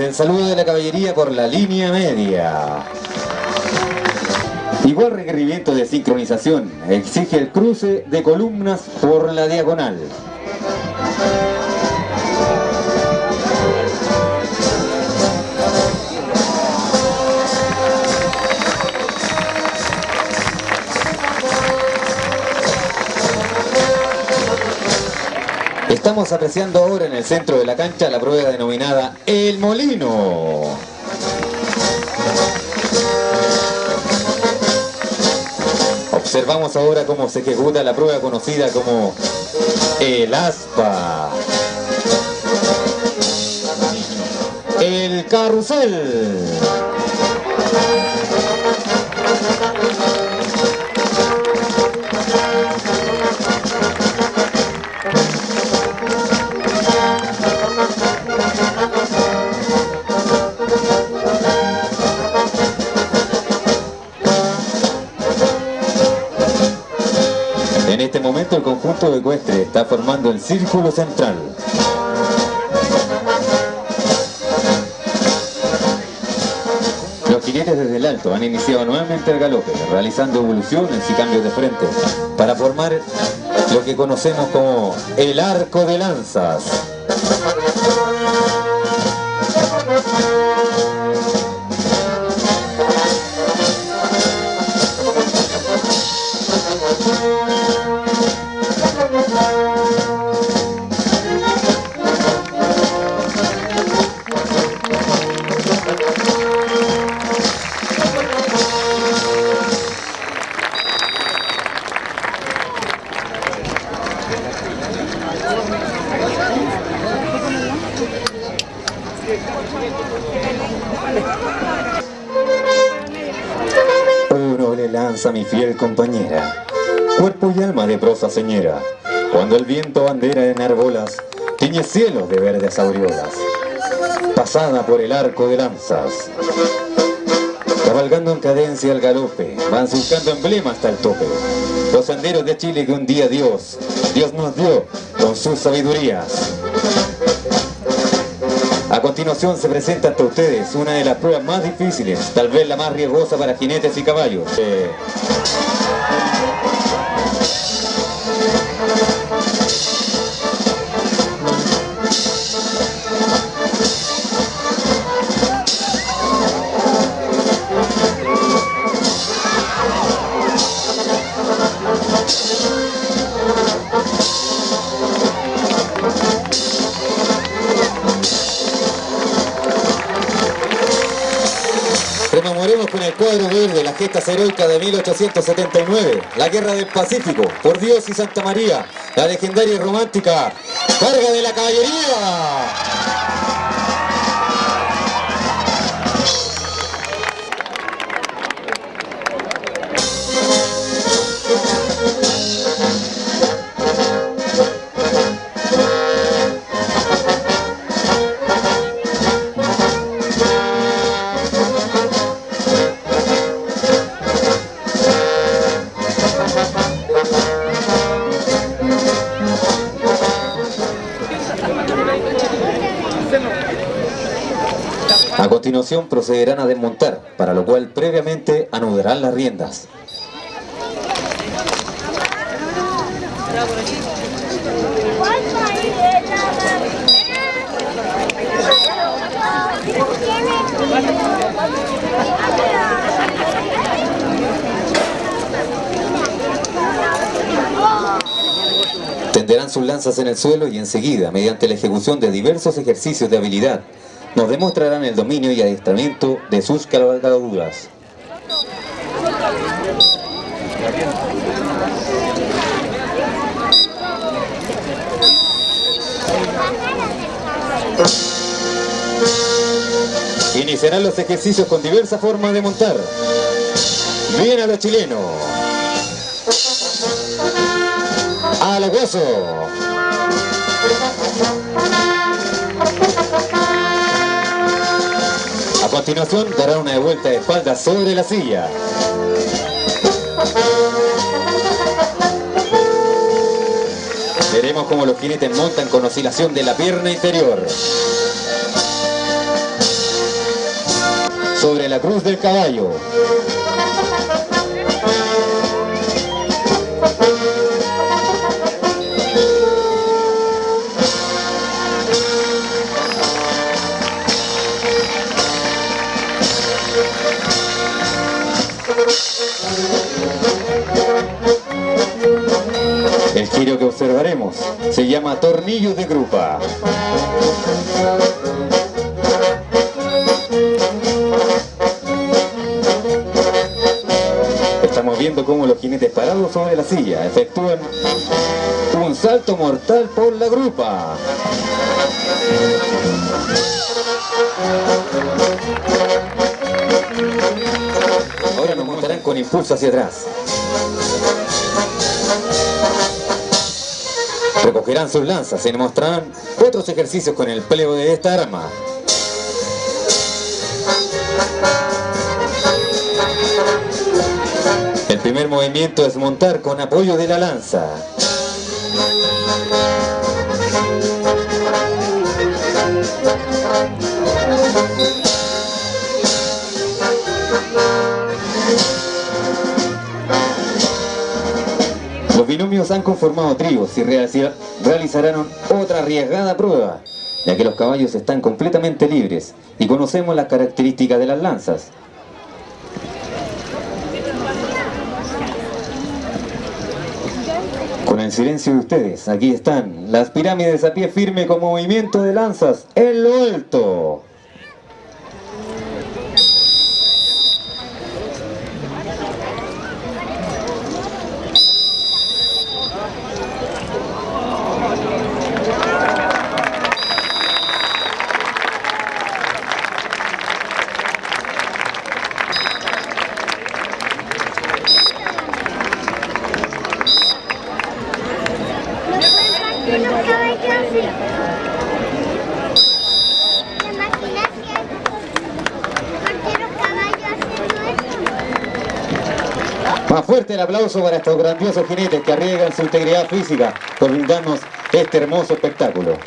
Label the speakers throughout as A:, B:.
A: el saludo de la caballería por la línea media. Igual requerimiento de sincronización exige el cruce de columnas por la diagonal. Estamos apreciando ahora en el centro de la cancha la prueba denominada El Molino. Observamos ahora cómo se ejecuta la prueba conocida como el aspa. El carrusel. De ecuestre está formando el círculo central. Los jinetes desde el alto han iniciado nuevamente el galope, realizando evoluciones y cambios de frente, para formar lo que conocemos como el arco de lanzas. Lanza mi fiel compañera, cuerpo y alma de prosa señera, cuando el viento bandera en arbolas, tiñe cielos de verdes aureolas, pasada por el arco de lanzas, cabalgando en cadencia al galope, van surcando emblema hasta el tope, los senderos de Chile que un día Dios, Dios nos dio con sus sabidurías. A continuación se presenta ante ustedes una de las pruebas más difíciles, tal vez la más riesgosa para jinetes y caballos. Eh, el cuadro verde las gestas heroicas de 1879, la guerra del Pacífico, por Dios y Santa María, la legendaria y romántica carga de la caballería. Continuación procederán a desmontar, para lo cual previamente anudarán las riendas. Tenderán sus lanzas en el suelo y enseguida, mediante la ejecución de diversos ejercicios de habilidad, nos demostrarán el dominio y adiestramiento de sus cabalgaduras. Iniciarán los ejercicios con diversas formas de montar. Bien a lo chileno. A lo hueso. Continuación dará una vuelta de espalda sobre la silla. Veremos cómo los jinetes montan con oscilación de la pierna interior. sobre la cruz del caballo. El giro que observaremos se llama tornillo de grupa. Estamos viendo cómo los jinetes parados sobre la silla efectúan un salto mortal por la grupa. Impulso hacia atrás. Recogerán sus lanzas y mostrarán otros ejercicios con el plego de esta arma. El primer movimiento es montar con apoyo de la lanza. Binomios han conformado tríos y realiza- realizarán otra arriesgada prueba, ya que los caballos están completamente libres y conocemos las características de las lanzas. Con el silencio de ustedes, aquí están las pirámides a pie firme con movimiento de lanzas en lo alto. Más fuerte el aplauso para estos grandiosos jinetes que arriesgan su integridad física por brindarnos este hermoso espectáculo.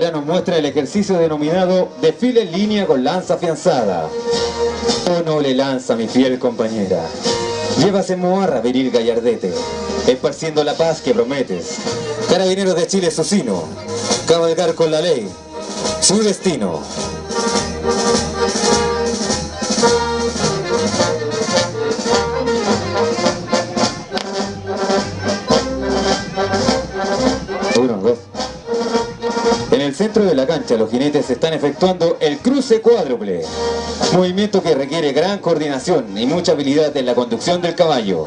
A: Ahora nos muestra el ejercicio denominado desfile en línea con lanza afianzada. Oh noble lanza, mi fiel compañera. Llevas en moarra, viril gallardete, esparciendo la paz que prometes. Carabineros de Chile su sino, cabalgar con la ley, su destino. Centro de la cancha los jinetes están efectuando el cruce cuádruple, movimiento que requiere gran coordinación y mucha habilidad en la conducción del caballo.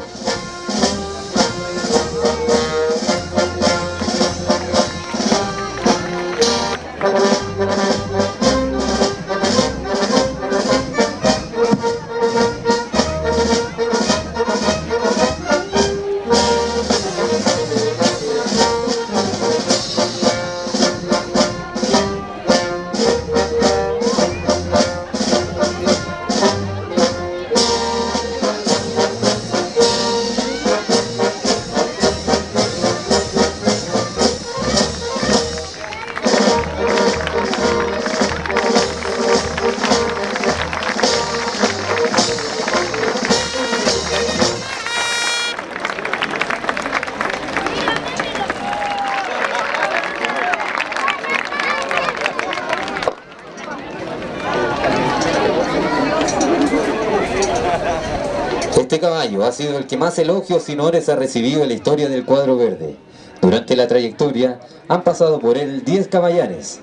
A: Sido el que más elogios y honores ha recibido en la historia del cuadro verde. Durante la trayectoria han pasado por él 10 caballanes,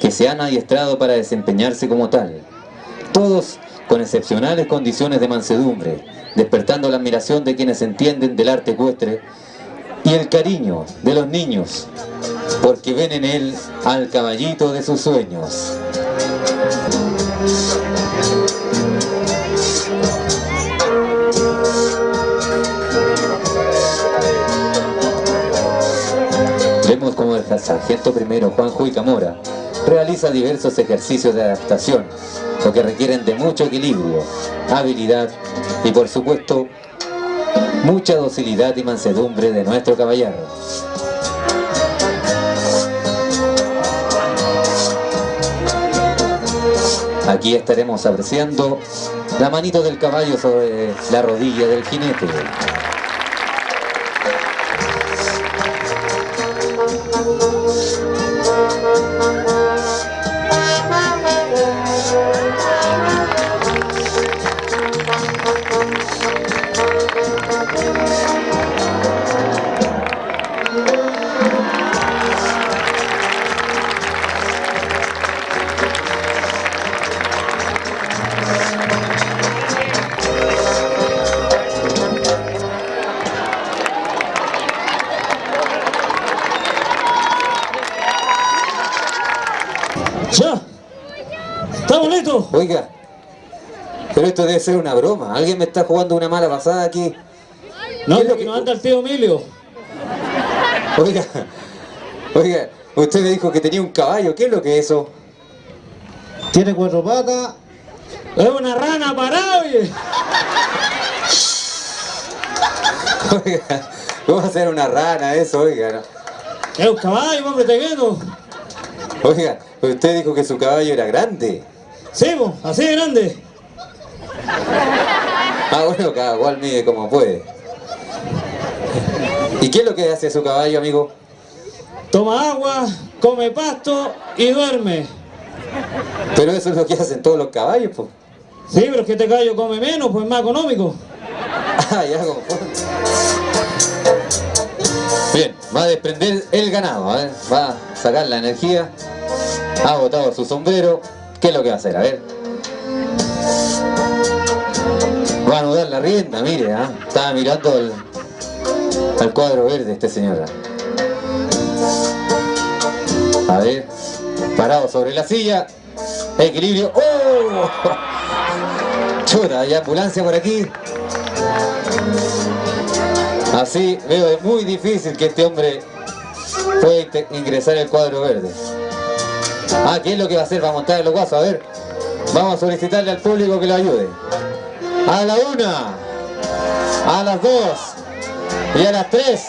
A: que se han adiestrado para desempeñarse como tal. Todos con excepcionales condiciones de mansedumbre, despertando la admiración de quienes entienden del arte ecuestre y el cariño de los niños, porque ven en él al caballito de sus sueños. Vemos cómo sargento primero Juan Juy Camora realiza diversos ejercicios de adaptación, lo que requieren de mucho equilibrio, habilidad y por supuesto mucha docilidad y mansedumbre de nuestro caballero. Aquí estaremos apreciando la manito del caballo sobre la rodilla del jinete. Oiga, pero esto debe ser una broma. Alguien me está jugando una mala pasada aquí.
B: No,
A: ¿Qué es lo que-
B: no anda el tío Emilio.
A: Oiga, oiga, usted me dijo que tenía un caballo. ¿Qué es lo que es eso?
C: Tiene cuatro patas.
B: Es una rana parada, oye.
A: Oiga, ¿cómo va a ser una rana eso? Oiga, no.
B: Es un caballo, hombre, te quedo.
A: Oiga, usted dijo que su caballo era grande.
B: Sí, así de grande.
A: Ah, bueno, cada cual mide como puede. ¿Y qué es lo que hace su caballo, amigo?
B: Toma agua, come pasto y duerme.
A: Pero eso es lo que hacen todos los caballos, pues.
B: Sí, pero es que este caballo come menos, pues es más económico.
A: Ah, ya. Bien, va a desprender el ganado, ¿eh? va a sacar la energía. Ha botado su sombrero. ¿Qué es lo que va a hacer? A ver. Va a anudar la rienda, mire, ¿ah? estaba mirando al, cuadro verde este señor. A ver, parado sobre la silla. Equilibrio. ¡Oh! Chuta, hay ambulancia por aquí. Así veo es muy difícil que este hombre pueda ingresar al cuadro verde. Ah, ¿qué es lo que va a hacer? Va a montar el guasos, a ver. Vamos a solicitarle al público que lo ayude. A la una, a las dos y a las tres.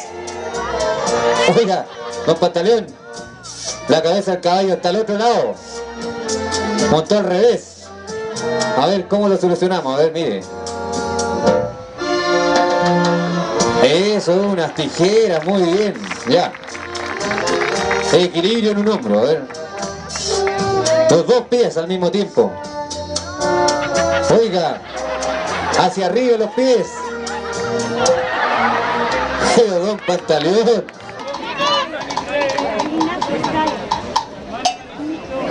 A: Oiga, don Pantaleón, la cabeza del caballo está al otro lado. Montó al revés. A ver, ¿cómo lo solucionamos? A ver, mire. Eso, unas tijeras, muy bien, ya. Equilibrio en un hombro, a ver. Los dos pies al mismo tiempo. Oiga, hacia arriba los pies. Pero don Pantaleón.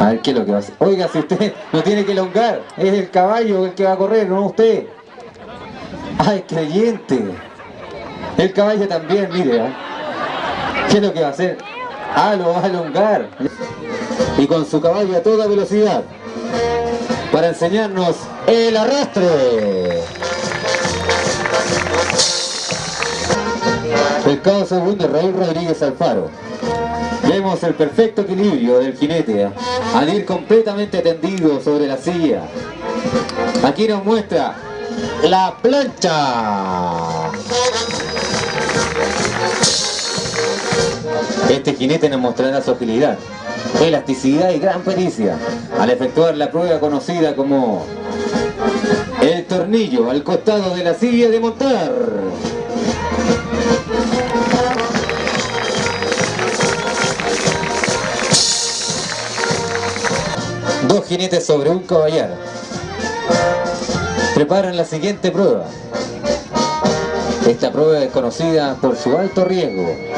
A: A ver qué es lo que va a hacer. Oiga, si usted no tiene que elongar, es el caballo el que va a correr, no usted. ¡Ay, creyente! El caballo también, mire. ¿ah? ¿Qué es lo que va a hacer? Ah, lo va a elongar. Y con su caballo a toda velocidad. Para enseñarnos el arrastre. El cabo segundo Raúl Rodríguez Alfaro. Vemos el perfecto equilibrio del jinete ¿ah? al ir completamente tendido sobre la silla. Aquí nos muestra la plancha. Este jinete nos mostrará su agilidad, elasticidad y gran pericia al efectuar la prueba conocida como el tornillo al costado de la silla de montar. Dos jinetes sobre un caballero. Preparan la siguiente prueba. Esta prueba es conocida por su alto riesgo.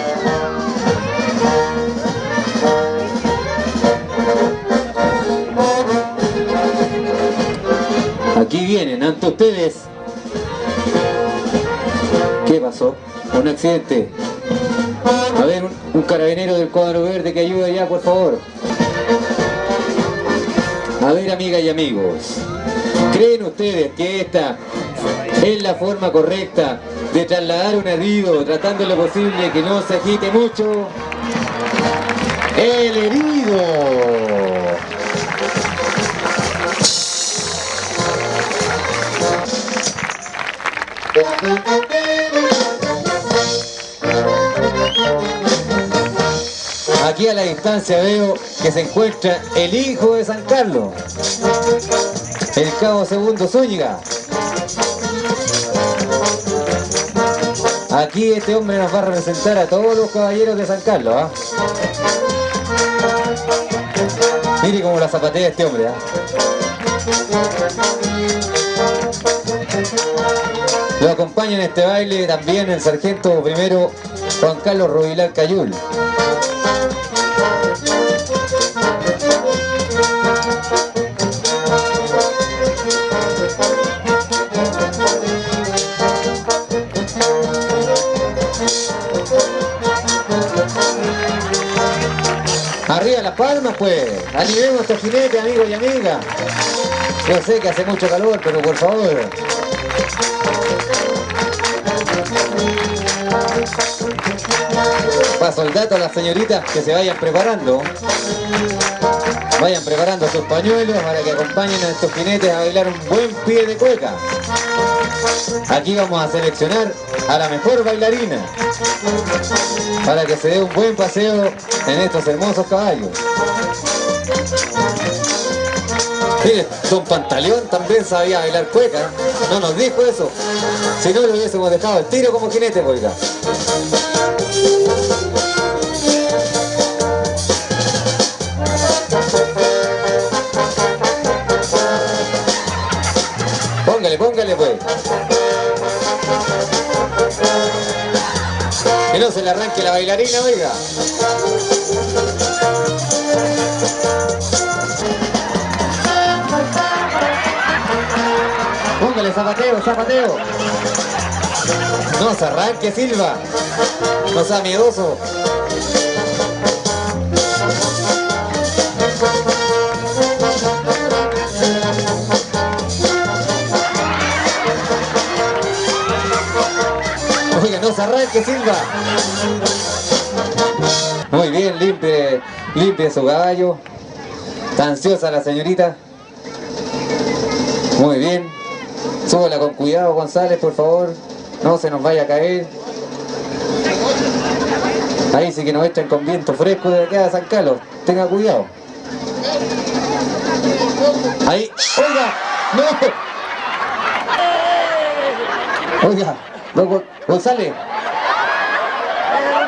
A: Aquí vienen ante ustedes. ¿Qué pasó? Un accidente. A ver, un, carabinero del cuadro verde que ayude ya, por favor. A ver, amigas y amigos, ¿creen ustedes que esta es la forma correcta de trasladar un herido tratando lo posible que no se agite mucho? El herido. Aquí a la distancia veo que se encuentra el hijo de San Carlos, el cabo segundo Zúñiga. Aquí este hombre nos va a representar a todos los caballeros de San Carlos. ¿ah? Mire cómo la zapatea este hombre. ¿ah? Acompaña en este baile también el sargento primero Juan Carlos Rubilar Cayul. Arriba las palmas pues, animemos a estos jinetes amigos y amigas. Yo sé que hace mucho calor, pero por favor. Paso el dato a las señoritas que se vayan preparando. Vayan preparando sus pañuelos para que acompañen a estos jinetes a bailar un buen pie de cueca. Aquí vamos a seleccionar a la mejor bailarina para que se dé un buen paseo en estos hermosos caballos. Mire, Don Pantaleón también sabía bailar cueca, no nos dijo eso. Si no, lo hubiésemos dejado el tiro como jinete, oiga. Que no se le arranque la bailarina, oiga. Póngale zapateo, zapateo. No se arranque, Silva. No sea miedoso. Arranque, Silva. Muy bien, limpie, limpie su caballo. Está ansiosa la señorita. Muy bien. Súbala con cuidado, González, por favor. No se nos vaya a caer. Ahí sí que nos echan con viento fresco de acá a San Carlos. Tenga cuidado. Ahí. ¡Oiga! ¡No! Oiga, don Gon- González.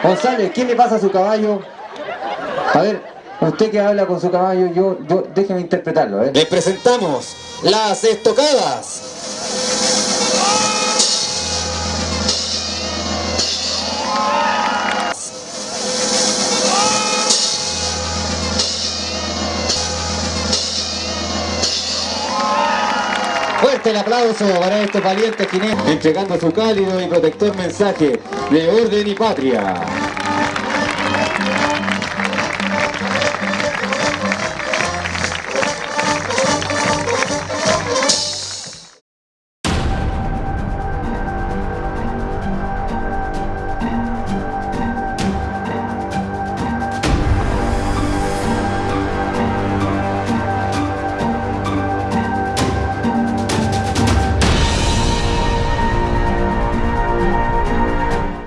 A: González, ¿qué le pasa a su caballo? A ver, usted que habla con su caballo, yo, yo, déjeme interpretarlo, ¿eh? Les presentamos las estocadas. El aplauso para estos valientes jinetes, entregando su cálido y protector mensaje de orden y patria.